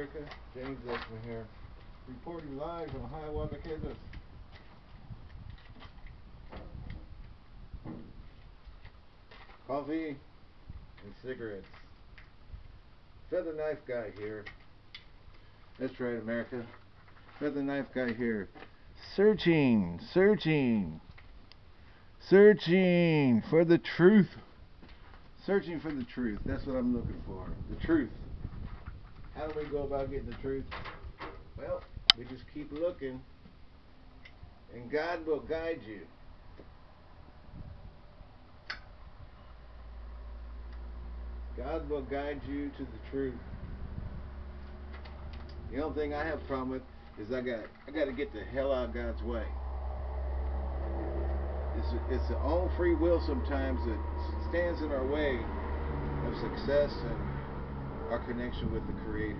America. James Exman here, reporting live from Hiawatha, Kansas. Coffee and cigarettes. Feather knife guy here. That's right, America. Feather knife guy here. Searching, searching, searching for the truth. Searching for the truth. That's what I'm looking for. The truth. How do we go about getting the truth? Well, we just keep looking, and God will guide you. God will guide you to the truth. The only thing I have a problem with is I got I got to get the hell out of God's way. It's it's the own free will sometimes that stands in our way of success and our connection with the Creator.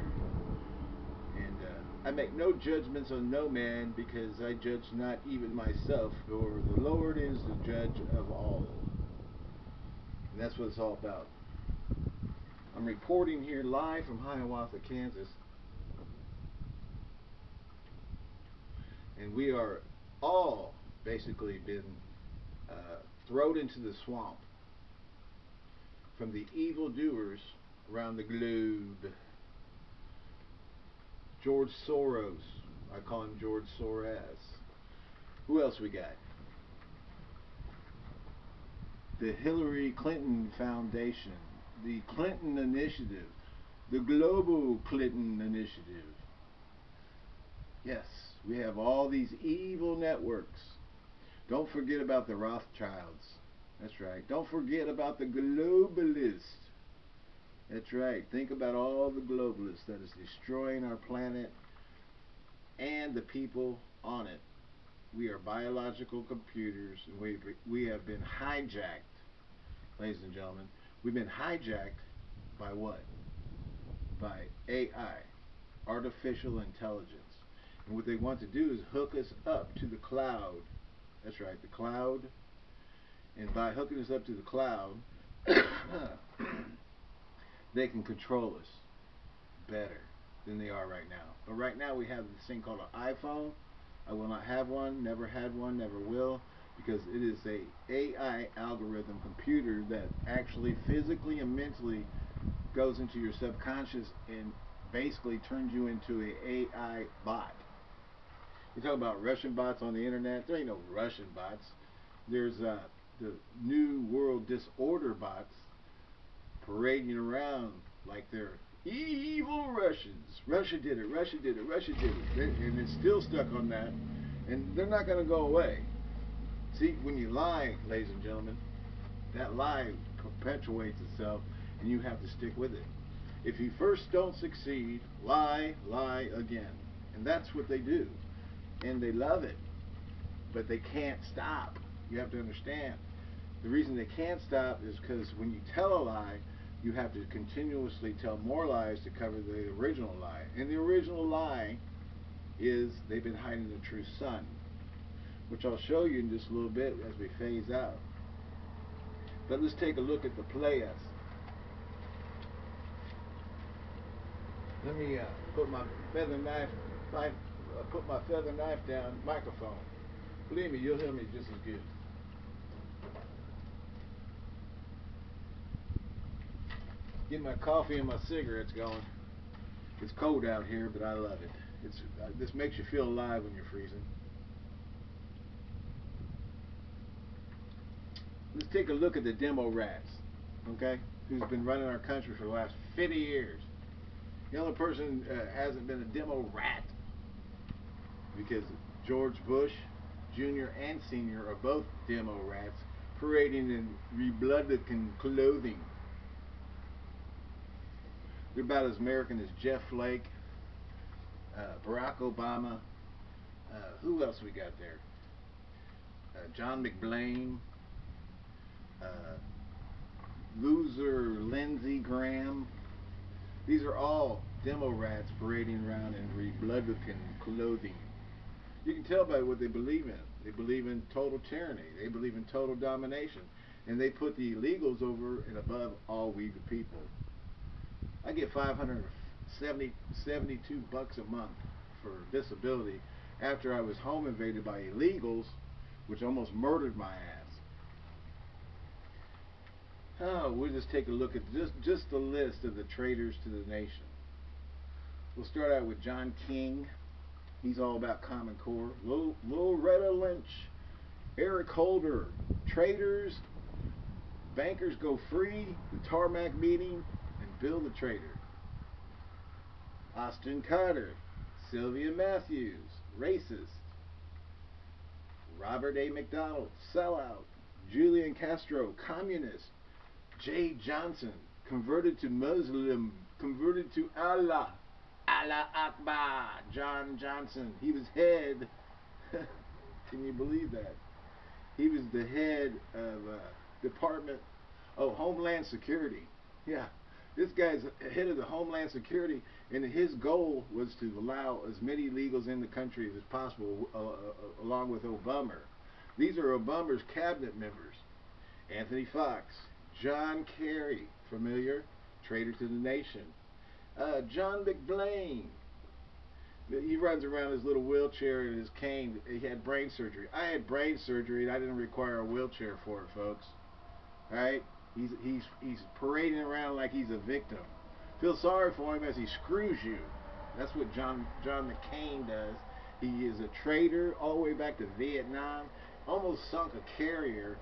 And uh, I make no judgments on no man because I judge not even myself, for the Lord is the judge of all. And that's what it's all about. I'm reporting here live from Hiawatha, Kansas. And we are all basically been uh, thrown into the swamp from the evildoers around the globe. George Soros. I call him George Soros. Who else we got? The Hillary Clinton Foundation the Clinton Initiative, the Global Clinton Initiative. Yes, we have all these evil networks. Don't forget about the Rothschilds. That's right. Don't forget about the globalists. That's right. Think about all the globalists that is destroying our planet and the people on it. We are biological computers and we, we have been hijacked, ladies and gentlemen, We've been hijacked by what? By AI, artificial intelligence. And what they want to do is hook us up to the cloud. That's right, the cloud. And by hooking us up to the cloud, they can control us better than they are right now. But right now we have this thing called an iPhone. I will not have one, never had one, never will because it is a AI algorithm computer that actually physically and mentally goes into your subconscious and basically turns you into a AI bot. You talk about Russian bots on the internet. There ain't no Russian bots. There's uh, the new world disorder bots parading around like they're evil Russians. Russia did it. Russia did it. Russia did it. And it's still stuck on that. And they're not going to go away. See, when you lie, ladies and gentlemen, that lie perpetuates itself and you have to stick with it. If you first don't succeed, lie, lie again. And that's what they do. And they love it. But they can't stop. You have to understand. The reason they can't stop is because when you tell a lie, you have to continuously tell more lies to cover the original lie. And the original lie is they've been hiding the true sun which I'll show you in just a little bit as we phase out. But let's take a look at the players. Let me uh, put my feather knife, uh, put my feather knife down microphone. Believe me, you'll hear me just as good. Get my coffee and my cigarettes going. It's cold out here, but I love it. It's uh, this makes you feel alive when you're freezing. let's take a look at the demo rats, okay, who's been running our country for the last 50 years. The only person uh, hasn't been a demo rat because George Bush Jr. and Sr. are both demo rats parading in Republican clothing. They're about as American as Jeff Flake, uh, Barack Obama. Uh, who else we got there? Uh, John McBlain, uh, loser Lindsey Graham. These are all demo rats parading around in Republican clothing. You can tell by what they believe in. They believe in total tyranny. They believe in total domination. And they put the illegals over and above all we the people. I get 500 70, 72 bucks a month for disability after I was home invaded by illegals, which almost murdered my ass. Oh, we'll just take a look at just just the list of the traitors to the nation. We'll start out with John King. He's all about Common Core. Lil, Loretta Lynch, Eric Holder, traitors, bankers go free, the tarmac meeting, Bill the traitor. Austin Carter, Sylvia Mathews, racist. Robert A. McDonald, sellout. Julian Castro, communist. Jeh Johnson, converted to Muslim, converted to Allah. Allah Akbar. John Johnson, he was head. Can you believe that? He was the head of uh, Department, oh, Homeland Security. Yeah, this guy's head of the Homeland Security, and his goal was to allow as many illegals in the country as possible, uh, uh, along with Obama. These are Obama's cabinet members. Anthony Foxx, John Kerry, familiar, traitor to the nation. Uh, John McBlain, he runs around his little wheelchair and his cane. He had brain surgery. I had brain surgery and I didn't require a wheelchair for it, folks. All right? He's he's he's parading around like he's a victim. Feel sorry for him as he screws you. That's what John John McCain does. He is a traitor all the way back to Vietnam. Almost sunk a carrier.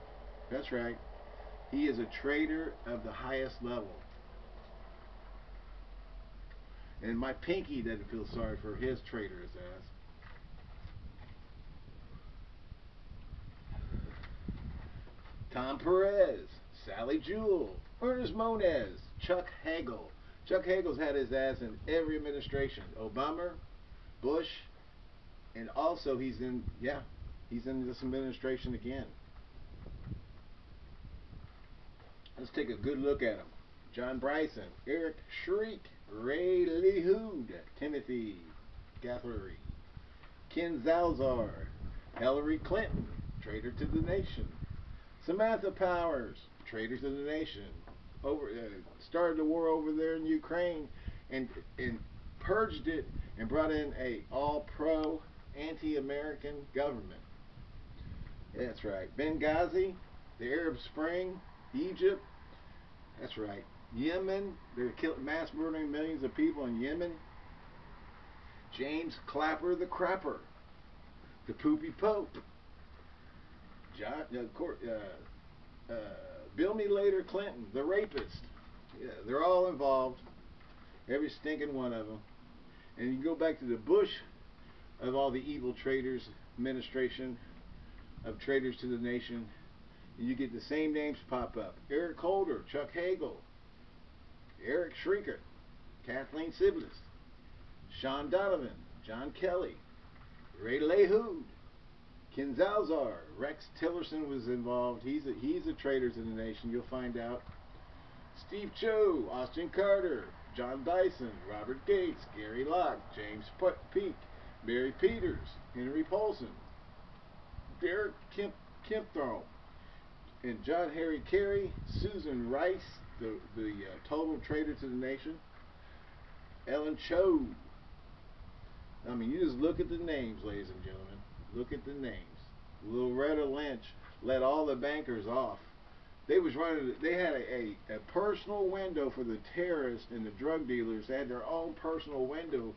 That's right. He is a traitor of the highest level. And my pinky doesn't feel sorry for his traitorous ass. Tom Perez, Sally Jewell, Ernest Moniz, Chuck Hagel. Chuck Hagel's had his ass in every administration. Obama, Bush, and also he's in, yeah, he's in this administration again. Let's take a good look at him. John Bryson, Eric Shriek, Ray LaHood, Timothy Guthrie, Ken Salazar, Hillary Clinton, traitor to the nation, Samantha Powers, traitor to the nation, over uh, started the war over there in Ukraine and and purged it and brought in a all pro anti-American government. That's right. Benghazi, the Arab Spring, Egypt. That's right. Yemen, they're killing, mass murdering millions of people in Yemen. James Clapper the Crapper, the Poopy Pope, John, uh, uh, uh, Bill Me Later Clinton, the rapist. Yeah, they're all involved, every stinking one of them. And you go back to the Bush of all the evil traitors administration of traitors to the nation, and you get the same names pop up. Eric Holder, Chuck Hagel, Eric Shrieker, Kathleen Sebelius, Shaun Donovan, John Kelly, Ray LaHood, Ken Salazar, Rex Tillerson was involved. He's a, he's a traitor to the nation. You'll find out. Steve Chu, Austin Carter, John Dyson, Robert Gates, Gary Locke, James Peake, Mary Peters, Henry Paulson, Derek Kemp, Kempthorne, and John Harry Carey, Susan Rice, the the uh, total traitor to the nation. Ellen Cho. I mean, you just look at the names, ladies and gentlemen. Look at the names. Loretta Lynch let all the bankers off. They was running. They had a, a, a personal window for the terrorists and the drug dealers. They had their own personal window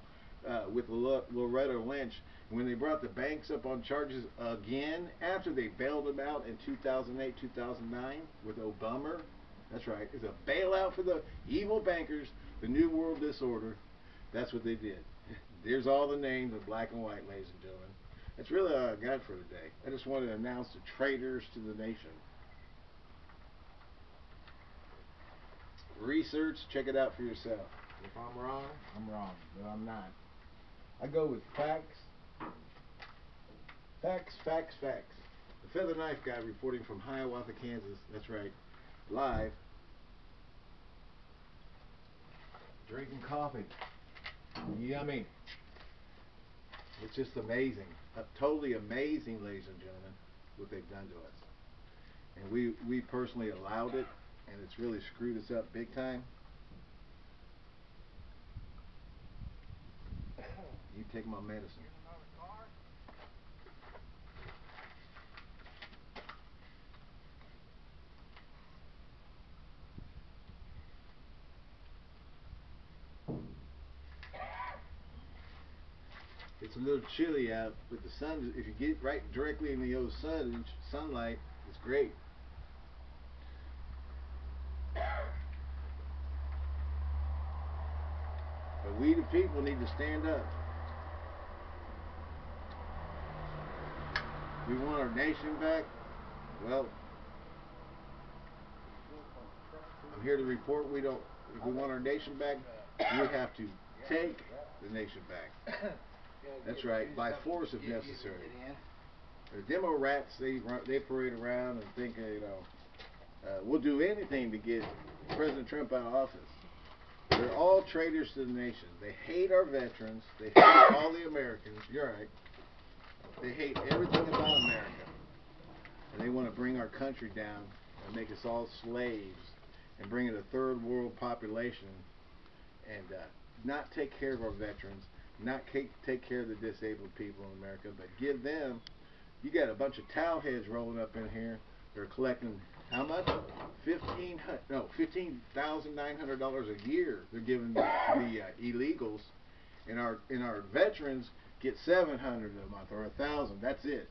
uh, with Loretta Lynch. When they brought the banks up on charges again after they bailed them out in 2008, 2009 with Obama that's right. It's a bailout for the evil bankers, the New World Disorder. That's what they did. There's all the names in black and white, ladies and gentlemen. That's really all I got for today. I just wanted to announce the traitors to the nation. Research, check it out for yourself. If I'm wrong, I'm wrong, but I'm not. I go with facts. Facts, facts, facts. The Feather Knife Guy reporting from Hiawatha, Kansas. That's right live drinking coffee. Yummy. It's just amazing totally amazing, ladies and gentlemen, what they've done to us. And we, we personally allowed it, and it's really screwed us up big time. You take my medicine. Little chilly out, but the sun, if you get right directly in the old sun, sunlight, it's great. But we the people need to stand up. We want our nation back. Well, I'm here to report we don't. If we want our nation back, we have to take the nation back. That's right, by force if necessary. The demo rats, they they parade around and think, you know, uh, we'll do anything to get President Trump out of office. They're all traitors to the nation. They hate our veterans. They hate all the Americans. You're right. They hate everything about America. And they want to bring our country down and make us all slaves and bring in a third world population and uh, not take care of our veterans, not take care of the disabled people in America, but give them, you got a bunch of towel heads rolling up in here. They're collecting how much? Fifteen no fifteen thousand nine hundred dollars a year. They're giving the, the uh, illegals, and our and our veterans get seven hundred a month or a thousand. That's it,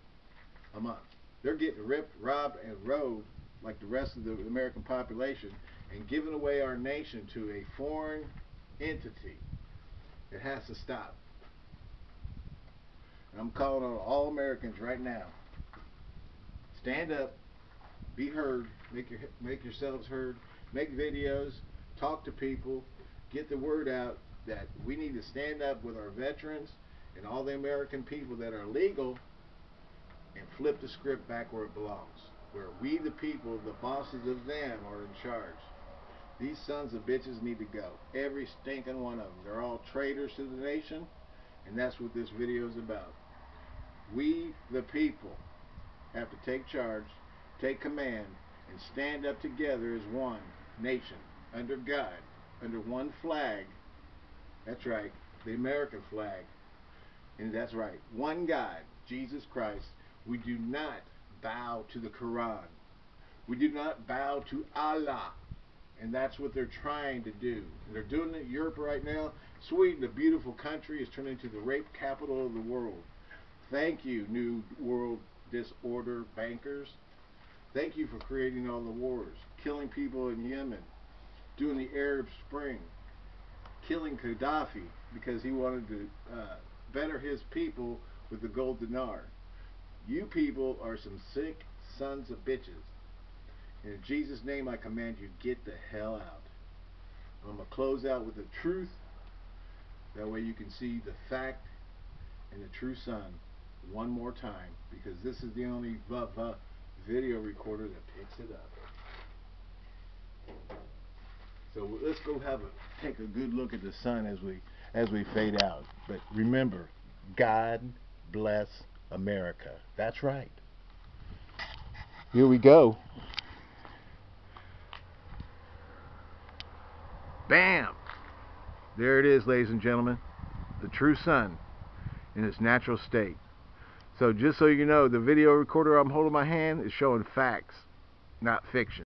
a month. They're getting ripped, robbed, and rode like the rest of the American population, and giving away our nation to a foreign entity. It has to stop. I'm calling on all Americans right now. Stand up, be heard, make your make yourselves heard, make videos, talk to people, get the word out that we need to stand up with our veterans and all the American people that are legal and flip the script back where it belongs. Where we the people, the bosses of them are in charge. These sons of bitches need to go. Every stinking one of them. They're all traitors to the nation and that's what this video is about. We the people have to take charge take command, and stand up together as one nation, under God, under one flag. That's right, the American flag. And that's right, one God, Jesus Christ. We do not bow to the Quran. We do not bow to Allah. And that's what they're trying to do. They're doing it in Europe right now. Sweden, a beautiful country, is turning into the rape capital of the world. Thank you, New World Disorder bankers. Thank you for creating all the wars, killing people in Yemen, doing the Arab Spring, killing Gaddafi because he wanted to uh, better his people with the gold dinar. You people are some sick sons of bitches. In Jesus' name, I command you, get the hell out. I'm going to close out with the truth. That way you can see the fact and the true sun one more time because this is the only video recorder that picks it up. So let's go have a take a good look at the sun as we as we fade out. But remember, God bless America. That's right. Here we go. Bam! There it is, ladies and gentlemen. The true sun in its natural state. So just so you know, the video recorder I'm holding my hand is showing facts, not fiction.